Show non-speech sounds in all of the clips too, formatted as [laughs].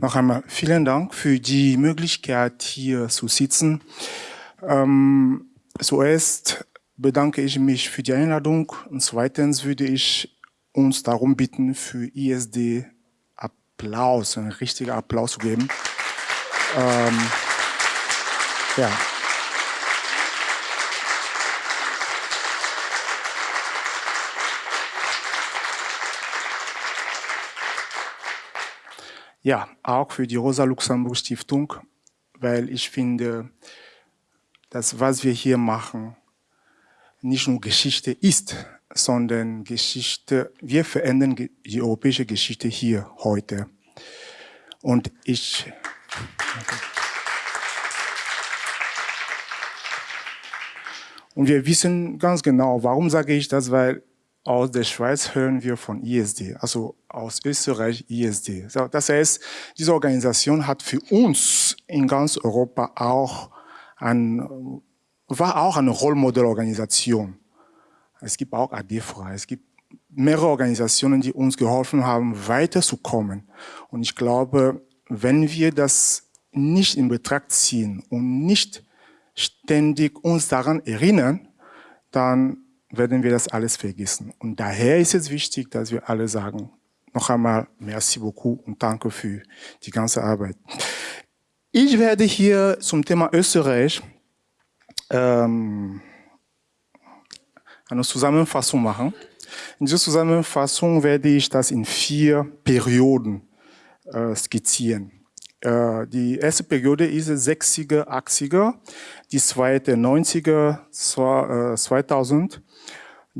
Noch einmal vielen Dank für die Möglichkeit, hier zu sitzen. Ähm, zuerst bedanke ich mich für die Einladung und zweitens würde ich uns darum bitten, für ISD Applaus, einen richtigen Applaus zu geben. Ähm, ja. Ja, auch für die Rosa-Luxemburg-Stiftung, weil ich finde, dass was wir hier machen, nicht nur Geschichte ist, sondern Geschichte, wir verändern die europäische Geschichte hier heute. Und ich, und wir wissen ganz genau, warum sage ich das, weil aus der Schweiz hören wir von ISD, also aus Österreich ISD. Das heißt, diese Organisation hat für uns in ganz Europa auch ein, war auch eine Rollmodellorganisation. Es gibt auch ADFRA, es gibt mehrere Organisationen, die uns geholfen haben, weiterzukommen. Und ich glaube, wenn wir das nicht in Betracht ziehen und nicht ständig uns daran erinnern, dann werden wir das alles vergessen. Und daher ist es wichtig, dass wir alle sagen, noch einmal merci beaucoup und danke für die ganze Arbeit. Ich werde hier zum Thema Österreich ähm, eine Zusammenfassung machen. In dieser Zusammenfassung werde ich das in vier Perioden äh, skizzieren. Äh, die erste Periode ist 60er, 80er, die zweite 90er, 2000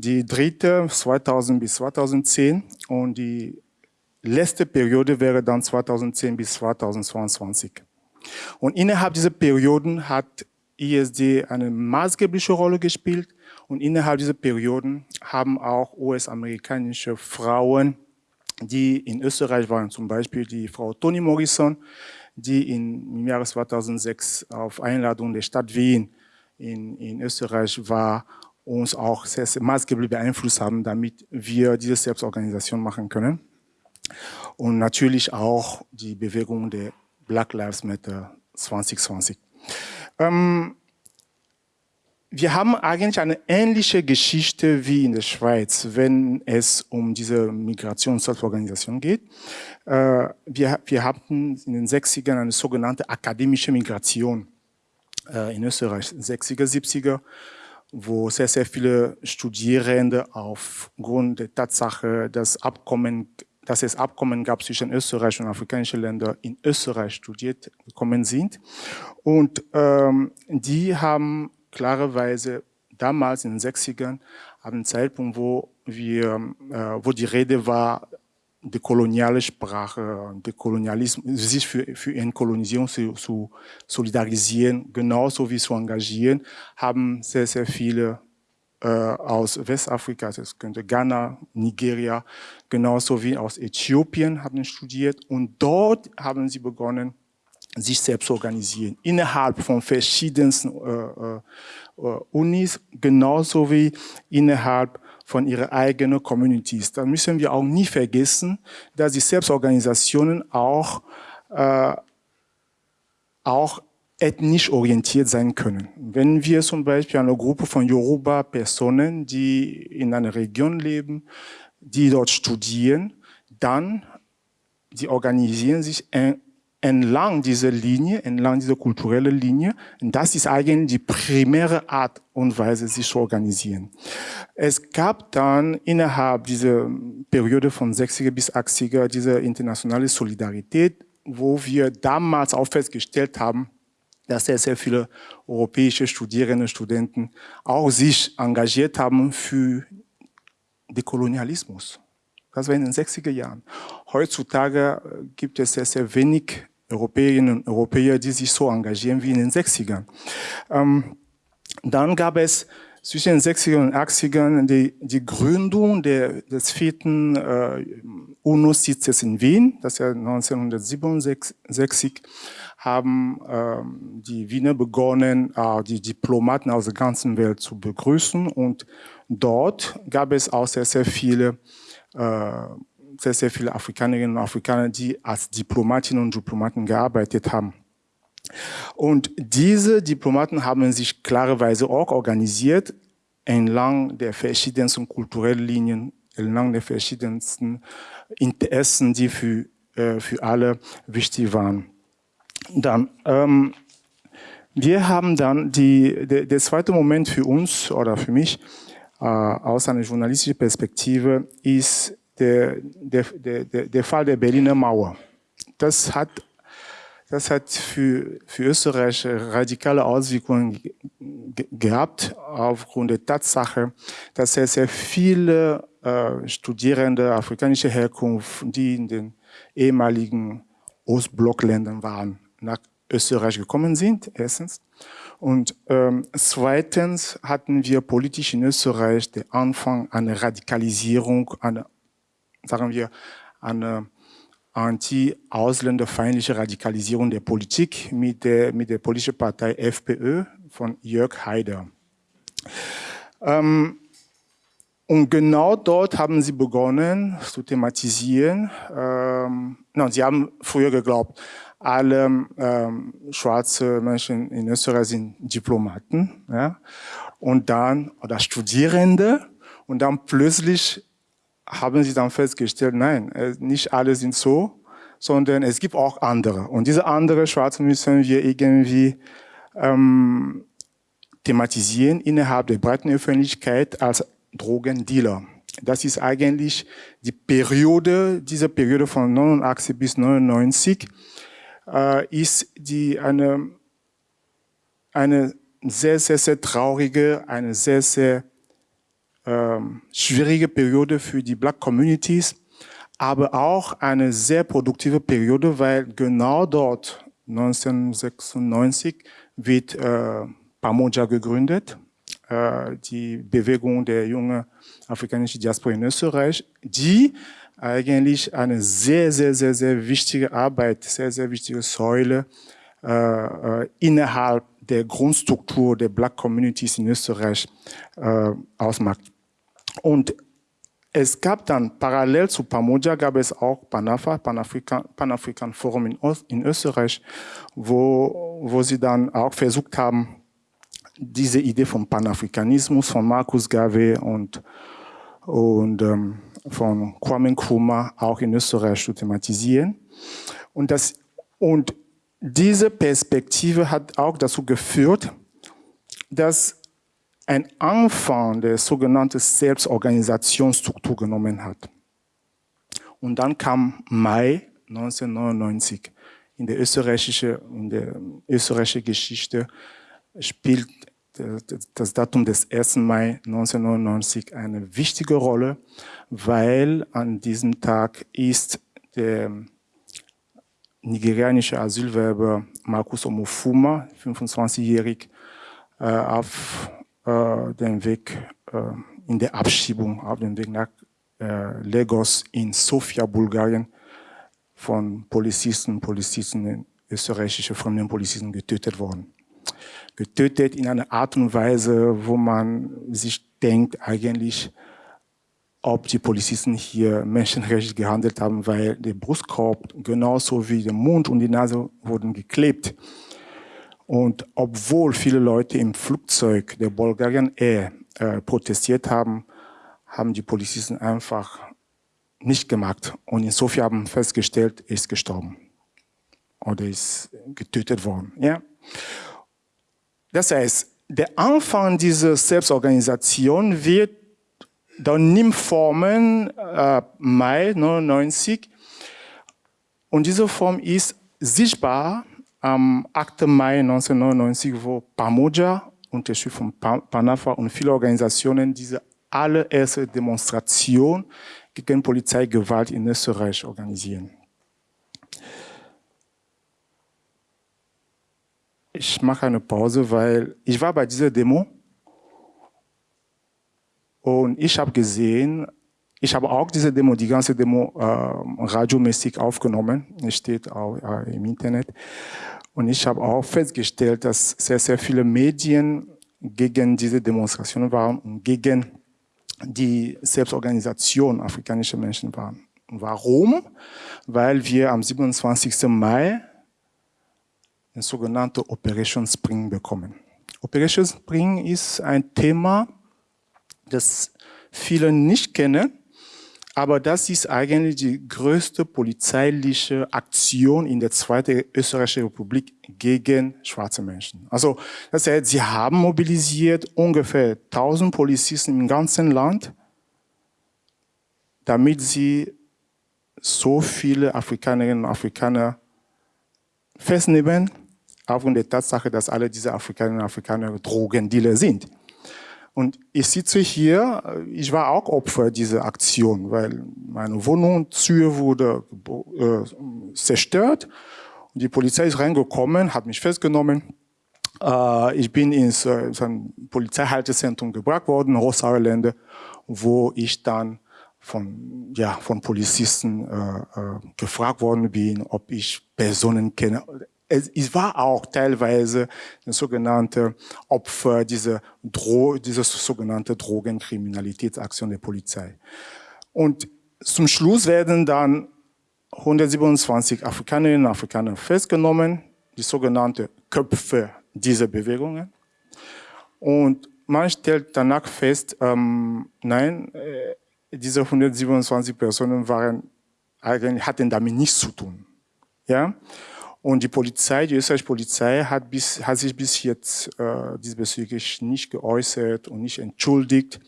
die dritte 2000 bis 2010 und die letzte Periode wäre dann 2010 bis 2022. Und innerhalb dieser Perioden hat ISD eine maßgebliche Rolle gespielt und innerhalb dieser Perioden haben auch US-amerikanische Frauen, die in Österreich waren, zum Beispiel die Frau Toni Morrison, die im Jahre 2006 auf Einladung der Stadt Wien in, in Österreich war uns auch sehr, sehr maßgeblich beeinflusst haben, damit wir diese Selbstorganisation machen können. Und natürlich auch die Bewegung der Black Lives Matter 2020. Ähm, wir haben eigentlich eine ähnliche Geschichte wie in der Schweiz, wenn es um diese Migrations-Selbstorganisation geht. Äh, wir, wir hatten in den 60ern eine sogenannte akademische Migration äh, in Österreich, 60er, 70er wo sehr, sehr viele Studierende aufgrund der Tatsache, dass, Abkommen, dass es Abkommen gab zwischen Österreich und afrikanischen Ländern in Österreich studiert gekommen sind. Und ähm, die haben klarerweise damals in den 60ern, am Zeitpunkt, wo wir, äh, wo die Rede war, die koloniale Sprache, der Kolonialismus, sich für, für Entkolonisierung zu, zu solidarisieren, genauso wie zu engagieren, haben sehr, sehr viele äh, aus Westafrika, das könnte Ghana, Nigeria, genauso wie aus Äthiopien haben studiert. Und dort haben sie begonnen, sich selbst zu organisieren, innerhalb von verschiedensten äh, äh, Unis, genauso wie innerhalb von ihren eigenen Communities. Da müssen wir auch nie vergessen, dass die Selbstorganisationen auch, äh, auch ethnisch orientiert sein können. Wenn wir zum Beispiel eine Gruppe von Yoruba-Personen, die in einer Region leben, die dort studieren, dann die organisieren sich entlang dieser Linie, entlang dieser kulturellen Linie. Das ist eigentlich die primäre Art und Weise, sich zu organisieren. Es gab dann innerhalb dieser Periode von 60er bis 80er diese internationale Solidarität, wo wir damals auch festgestellt haben, dass sehr, sehr viele europäische Studierende Studenten auch sich engagiert haben für den Kolonialismus. Das war in den 60er Jahren. Heutzutage äh, gibt es sehr, sehr wenig Europäerinnen und Europäer, die sich so engagieren wie in den 60ern. Ähm, dann gab es zwischen den 60ern und 80ern die, die Gründung der, des vierten äh, UNO-Sitzes in Wien, das ja 1967 haben ähm, die Wiener begonnen, äh, die Diplomaten aus der ganzen Welt zu begrüßen und dort gab es auch sehr, sehr viele äh, sehr, sehr viele Afrikanerinnen und Afrikaner, die als Diplomatinnen und Diplomaten gearbeitet haben. Und diese Diplomaten haben sich klarerweise auch organisiert entlang der verschiedensten kulturellen Linien, entlang der verschiedensten Interessen, die für, äh, für alle wichtig waren. Dann, ähm, wir haben dann die, der, der zweite Moment für uns oder für mich äh, aus einer journalistischen Perspektive ist der, der, der, der Fall der Berliner Mauer. Das hat, das hat für, für Österreich radikale Auswirkungen gehabt, aufgrund der Tatsache, dass sehr, sehr viele äh, Studierende afrikanischer Herkunft, die in den ehemaligen Ostblockländern waren, nach Österreich gekommen sind, erstens. Und ähm, zweitens hatten wir politisch in Österreich den Anfang einer Radikalisierung, einer, sagen wir, einer anti-ausländerfeindliche Radikalisierung der Politik mit der, mit der politischen Partei FPÖ von Jörg Haider. Ähm, und genau dort haben sie begonnen zu thematisieren. Ähm, no, sie haben früher geglaubt, alle ähm, schwarze Menschen in Österreich sind Diplomaten, ja, und dann oder Studierende, und dann plötzlich haben sie dann festgestellt, nein, äh, nicht alle sind so, sondern es gibt auch andere. Und diese andere Schwarzen müssen wir irgendwie ähm, thematisieren innerhalb der breiten Öffentlichkeit als Drogendealer. Das ist eigentlich die Periode, diese Periode von 89 bis 99, äh, ist die eine, eine sehr, sehr, sehr traurige, eine sehr, sehr ähm, schwierige Periode für die Black Communities, aber auch eine sehr produktive Periode, weil genau dort 1996 wird äh, Pamoja gegründet, äh, die Bewegung der jungen afrikanischen Diaspora in Österreich, die eigentlich eine sehr, sehr, sehr, sehr wichtige Arbeit, sehr, sehr wichtige Säule äh, äh, innerhalb der Grundstruktur der Black Communities in Österreich äh, ausmacht. Und es gab dann parallel zu Pamoja gab es auch Panafa, Panafrikan, Panafrikan Forum in, in Österreich, wo, wo sie dann auch versucht haben, diese Idee vom Panafrikanismus von Markus Garvey und, und ähm, von Kwame Nkrumah auch in Österreich zu thematisieren. Und, das, und diese Perspektive hat auch dazu geführt, dass ein Anfang der sogenannten Selbstorganisationsstruktur genommen hat. Und dann kam Mai 1999. In der österreichischen, in der österreichischen Geschichte spielt das Datum des 1. Mai 1999 eine wichtige Rolle, weil an diesem Tag ist der nigerianische Asylwerber Markus Omofuma, 25-jährig, äh, auf äh, dem Weg äh, in der Abschiebung, auf dem Weg nach äh, Lagos in Sofia, Bulgarien, von Polizisten, Polizisten, österreichische Fremdenpolizisten getötet worden getötet in einer Art und Weise, wo man sich denkt eigentlich, ob die Polizisten hier menschenrechtlich gehandelt haben, weil der Brustkorb genauso wie der Mund und die Nase wurden geklebt. Und obwohl viele Leute im Flugzeug der Bulgarian Air äh, protestiert haben, haben die Polizisten einfach nicht gemacht. Und in Sofia haben festgestellt, er ist gestorben. Oder ist getötet worden. Ja? Das heißt, der Anfang dieser Selbstorganisation wird dann nimmt Formen äh, Mai 99 und diese Form ist sichtbar am 8. Mai 1999, wo Pamoja, unterstützt von Panafa und viele Organisationen, diese allererste Demonstration gegen Polizeigewalt in Österreich organisieren. ich mache eine Pause, weil ich war bei dieser Demo und ich habe gesehen, ich habe auch diese Demo, die ganze Demo äh, radiomäßig aufgenommen, es steht auch äh, im Internet. Und ich habe auch festgestellt, dass sehr, sehr viele Medien gegen diese Demonstrationen waren und gegen die Selbstorganisation afrikanischer Menschen waren. Warum? Weil wir am 27. Mai den sogenannten Operation Spring bekommen. Operation Spring ist ein Thema, das viele nicht kennen, aber das ist eigentlich die größte polizeiliche Aktion in der Zweiten Österreichischen Republik gegen schwarze Menschen. Also, das heißt, sie haben mobilisiert ungefähr 1000 Polizisten im ganzen Land, damit sie so viele Afrikanerinnen und Afrikaner festnehmen, aufgrund der Tatsache, dass alle diese Afrikanerinnen und Afrikaner Drogendealer sind. Und ich sitze hier, ich war auch Opfer dieser Aktion, weil meine Wohnung, Tür wurde äh, zerstört. Und die Polizei ist reingekommen, hat mich festgenommen. Äh, ich bin ins äh, ein Polizeihaltezentrum gebracht worden, Rosauerlände, wo ich dann von, ja, von Polizisten äh, äh, gefragt worden bin, ob ich Personen kenne es, war auch teilweise ein sogenannte Opfer dieser, Dro dieser sogenannte Drogenkriminalitätsaktion der Polizei. Und zum Schluss werden dann 127 Afrikanerinnen und Afrikaner festgenommen, die sogenannte Köpfe dieser Bewegungen. Und man stellt danach fest, ähm, nein, äh, diese 127 Personen waren hatten damit nichts zu tun. Ja? Und die Polizei, die österreichische Polizei hat, bis, hat sich bis jetzt äh, diesbezüglich nicht geäußert und nicht entschuldigt.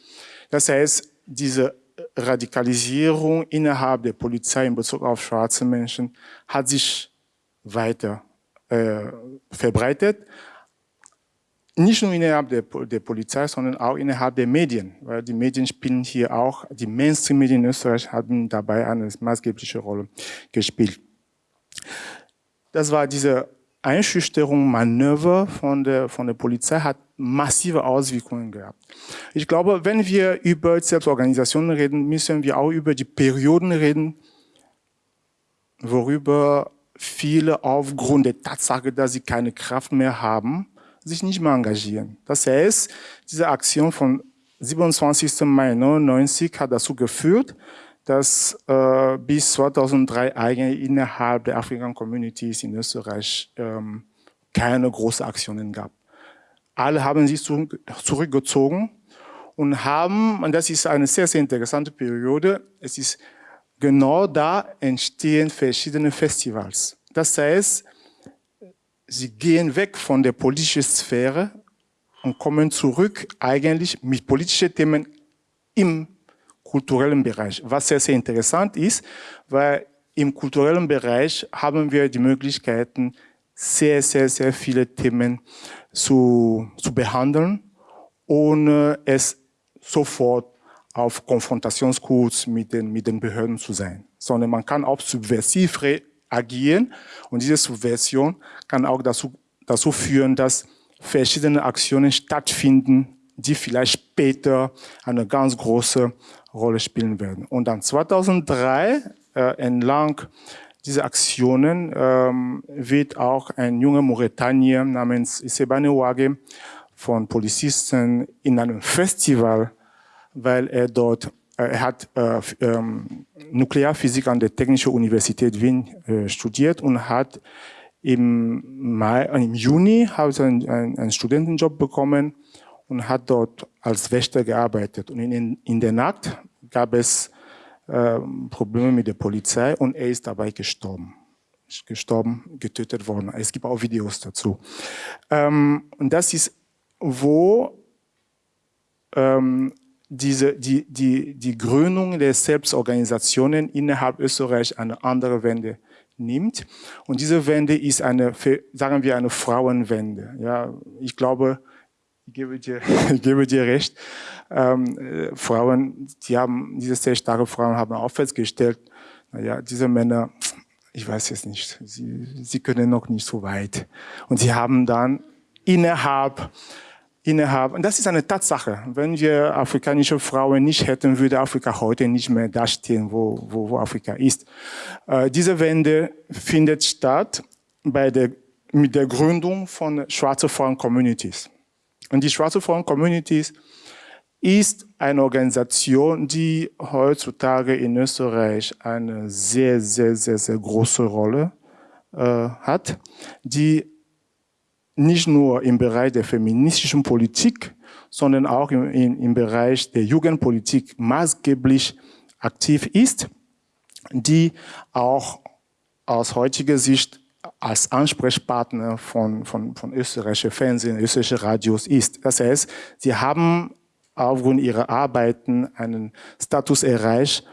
Das heißt, diese Radikalisierung innerhalb der Polizei in Bezug auf schwarze Menschen hat sich weiter äh, verbreitet. Nicht nur innerhalb der, der, Polizei, sondern auch innerhalb der Medien, weil die Medien spielen hier auch, die Mainstream-Medien in Österreich haben dabei eine maßgebliche Rolle gespielt. Das war diese Einschüchterung, Manöver von der, von der Polizei hat massive Auswirkungen gehabt. Ich glaube, wenn wir über Selbstorganisationen reden, müssen wir auch über die Perioden reden, worüber viele aufgrund der Tatsache, dass sie keine Kraft mehr haben, sich nicht mehr engagieren. Das heißt, diese Aktion von 27. Mai 99 hat dazu geführt, dass äh, bis 2003 eigentlich innerhalb der African Communities in Österreich ähm, keine großen Aktionen gab. Alle haben sich zurückgezogen und haben, und das ist eine sehr, sehr interessante Periode, es ist genau da entstehen verschiedene Festivals. Das heißt, sie gehen weg von der politischen Sphäre und kommen zurück eigentlich mit politischen Themen im kulturellen Bereich, was sehr, sehr interessant ist, weil im kulturellen Bereich haben wir die Möglichkeiten, sehr, sehr, sehr viele Themen zu, zu behandeln, ohne es sofort auf Konfrontationskurs mit den, mit den Behörden zu sein, sondern man kann auch subversiv reagieren und diese Subversion kann auch dazu, dazu führen, dass verschiedene Aktionen stattfinden, die vielleicht später eine ganz große Rolle spielen werden. Und dann 2003 äh, entlang dieser Aktionen ähm, wird auch ein junger Mauretanier namens Isebane Wage von Polizisten in einem Festival, weil er dort, äh, er hat äh, ähm, Nuklearphysik an der Technischen Universität Wien äh, studiert und hat im Mai, im Juni hat einen, einen Studentenjob bekommen und hat dort als Wächter gearbeitet. Und in, in der Nacht gab es äh, Probleme mit der Polizei und er ist dabei gestorben. Ist gestorben, getötet worden. Es gibt auch Videos dazu. Ähm, und das ist, wo ähm, diese, die, die, die Gründung der Selbstorganisationen innerhalb Österreich eine andere Wende nimmt. Und diese Wende ist eine, sagen wir, eine Frauenwende. Ja, ich glaube, ich gebe dir, [laughs] ich gebe dir recht. Ähm, äh, Frauen, die haben, diese sehr starke Frauen haben auch festgestellt, naja, diese Männer, ich weiß jetzt nicht, sie, sie können noch nicht so weit. Und sie haben dann innerhalb, innerhalb, und das ist eine Tatsache, wenn wir afrikanische Frauen nicht hätten, würde Afrika heute nicht mehr dastehen, wo, wo, wo Afrika ist. Äh, diese Wende findet statt bei der, mit der Gründung von schwarzen Frauen-Communities. Und die schwarze Frauen-Communities, ist eine Organisation, die heutzutage in Österreich eine sehr, sehr, sehr, sehr große Rolle äh, hat, die nicht nur im Bereich der feministischen Politik, sondern auch im, im, im Bereich der Jugendpolitik maßgeblich aktiv ist, die auch aus heutiger Sicht als Ansprechpartner von, von, von österreichischer Fernsehen, österreichischer Radios ist. Das heißt, sie haben aufgrund ihrer Arbeiten einen Status erreicht,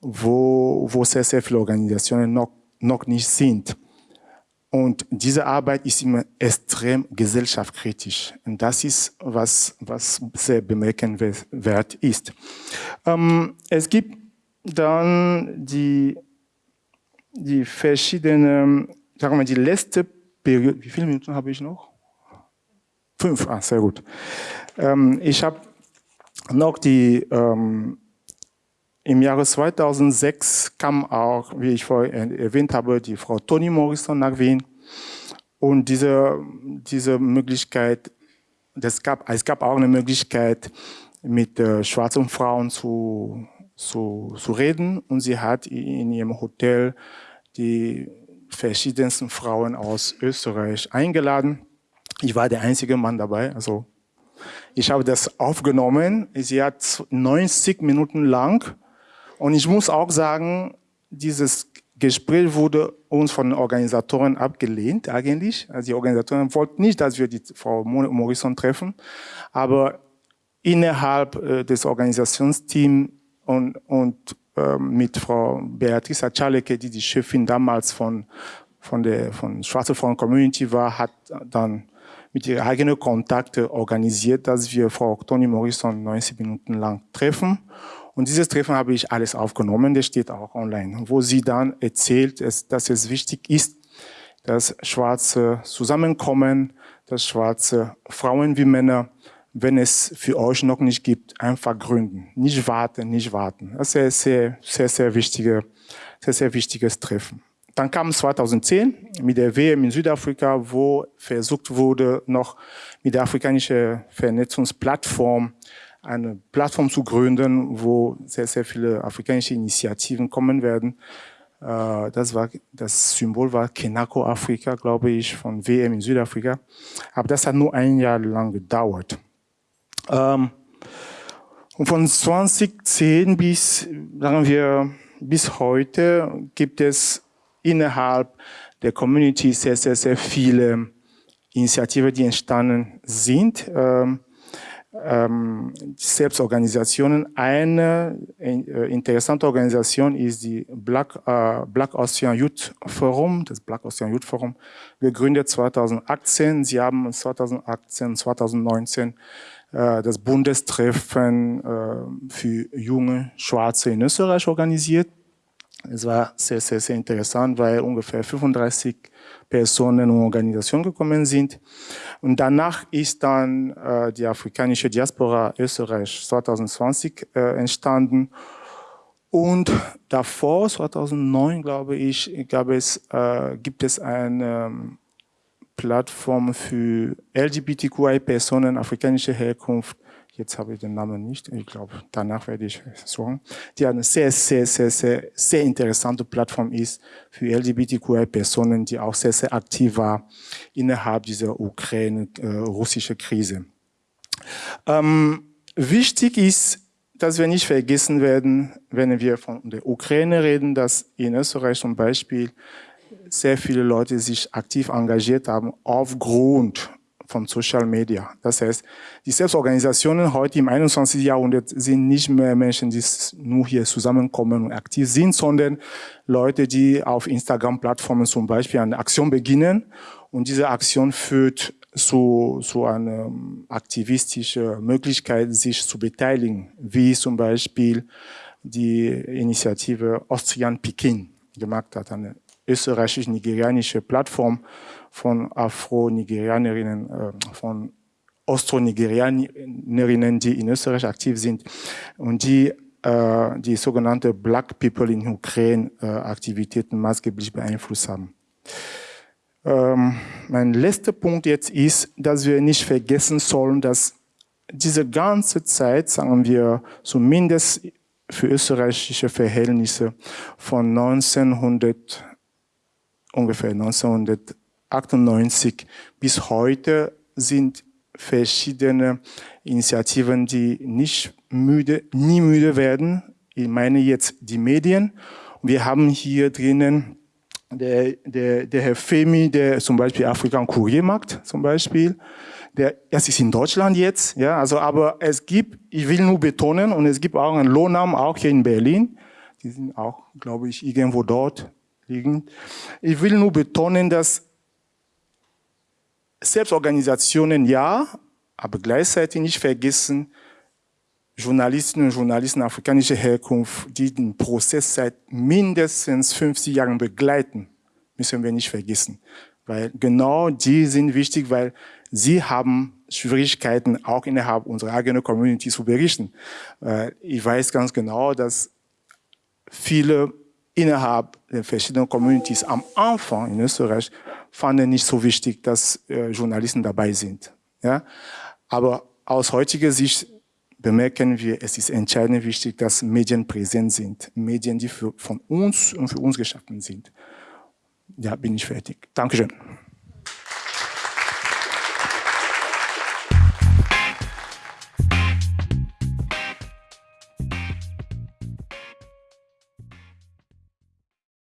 wo, wo sehr, sehr viele Organisationen noch, noch nicht sind. Und diese Arbeit ist immer extrem gesellschaftskritisch. Und das ist, was, was sehr bemerkenswert ist. Ähm, es gibt dann die, die verschiedenen, sagen wir, die letzte Periode, wie viele Minuten habe ich noch? Fünf, ah, sehr gut. Ähm, ich habe noch die, ähm, im Jahre 2006 kam auch, wie ich vorhin erwähnt habe, die Frau Toni Morrison nach Wien. Und diese, diese Möglichkeit, das gab, es gab auch eine Möglichkeit, mit äh, schwarzen Frauen zu, zu, zu reden. Und sie hat in ihrem Hotel die verschiedensten Frauen aus Österreich eingeladen. Ich war der einzige Mann dabei, also ich habe das aufgenommen. Sie hat 90 Minuten lang. Und ich muss auch sagen, dieses Gespräch wurde uns von den Organisatoren abgelehnt eigentlich. Also die Organisatoren wollten nicht, dass wir die Frau Morrison treffen. Aber innerhalb äh, des Organisationsteams und, und mit Frau Beatrice Achaleke, die die Chefin damals von, von der von Schwarze Frauen Community war, hat dann mit ihren eigenen Kontakten organisiert, dass wir Frau Toni Morrison 90 Minuten lang treffen. Und dieses Treffen habe ich alles aufgenommen, das steht auch online, wo sie dann erzählt, dass es wichtig ist, dass Schwarze zusammenkommen, dass Schwarze Frauen wie Männer, wenn es für euch noch nicht gibt, einfach gründen. Nicht warten, nicht warten. Das ist ein sehr, sehr, sehr, wichtige, sehr, sehr wichtiges Treffen. Dann kam 2010 mit der WM in Südafrika, wo versucht wurde, noch mit der afrikanischen Vernetzungsplattform eine Plattform zu gründen, wo sehr, sehr viele afrikanische Initiativen kommen werden. Äh, das, war, das Symbol war Kenako Afrika, glaube ich, von WM in Südafrika. Aber das hat nur ein Jahr lang gedauert. Ähm, und von 2010 bis, sagen wir, bis heute gibt es innerhalb der Community sehr, sehr, sehr viele Initiativen, die entstanden sind. Ähm, ähm, Selbstorganisationen. Eine äh, interessante Organisation ist die Black, äh, Black Ocean Youth Forum, das Black Ocean Youth Forum, gegründet 2018. Sie haben 2018, 2019 äh, das Bundestreffen äh, für junge Schwarze in Österreich organisiert. Es war sehr, sehr, sehr interessant, weil ungefähr 35 Personen und Organisationen gekommen sind. Und danach ist dann äh, die afrikanische Diaspora Österreich 2020 äh, entstanden. Und davor, 2009, glaube ich, gab es, äh, gibt es eine ähm, Plattform für LGBTQI-Personen afrikanischer Herkunft jetzt habe ich den Namen nicht, ich glaube, danach werde ich suchen, die eine sehr, sehr, sehr, sehr, sehr interessante Plattform ist für LGBTQI-Personen, die auch sehr, sehr aktiv war innerhalb dieser Ukraine-russische Krise. Ähm, wichtig ist, dass wir nicht vergessen werden, wenn wir von der Ukraine reden, dass in Österreich zum Beispiel sehr viele Leute sich aktiv engagiert haben aufgrund von Social Media. Das heißt, die Selbstorganisationen heute im 21. Jahrhundert sind nicht mehr Menschen, die nur hier zusammenkommen und aktiv sind, sondern Leute, die auf Instagram-Plattformen zum Beispiel eine Aktion beginnen und diese Aktion führt zu, zu einer aktivistischen Möglichkeit, sich zu beteiligen, wie zum Beispiel die Initiative Austrian Peking gemacht hat, eine österreichisch-nigerianische Plattform, von Afro-Nigerianerinnen, äh, von Austro-Nigerianerinnen, die in Österreich aktiv sind und die äh, die sogenannte Black People in Ukraine äh, Aktivitäten maßgeblich beeinflusst haben. Ähm, mein letzter Punkt jetzt ist, dass wir nicht vergessen sollen, dass diese ganze Zeit, sagen wir, zumindest für österreichische Verhältnisse von 1900, ungefähr 1998 bis heute sind verschiedene Initiativen, die nicht müde, nie müde werden. Ich meine jetzt die Medien. Wir haben hier drinnen der, der, der Herr Femi, der zum Beispiel Afrika und Kurier macht, zum Beispiel. Der, das ist in Deutschland jetzt, ja, also, aber es gibt, ich will nur betonen, und es gibt auch einen Lohnnamen, auch hier in Berlin. Die sind auch, glaube ich, irgendwo dort liegen. Ich will nur betonen, dass Selbstorganisationen ja, aber gleichzeitig nicht vergessen, Journalisten und Journalisten afrikanischer Herkunft, die den Prozess seit mindestens 50 Jahren begleiten, müssen wir nicht vergessen. Weil genau die sind wichtig, weil sie haben Schwierigkeiten, auch innerhalb unserer eigenen Community zu berichten. Ich weiß ganz genau, dass viele innerhalb der verschiedenen Communities am Anfang in Österreich fanden nicht so wichtig, dass äh, Journalisten dabei sind. Ja? Aber aus heutiger Sicht bemerken wir, es ist entscheidend wichtig, dass Medien präsent sind. Medien, die für, von uns und für uns geschaffen sind. Ja, bin ich fertig. Dankeschön.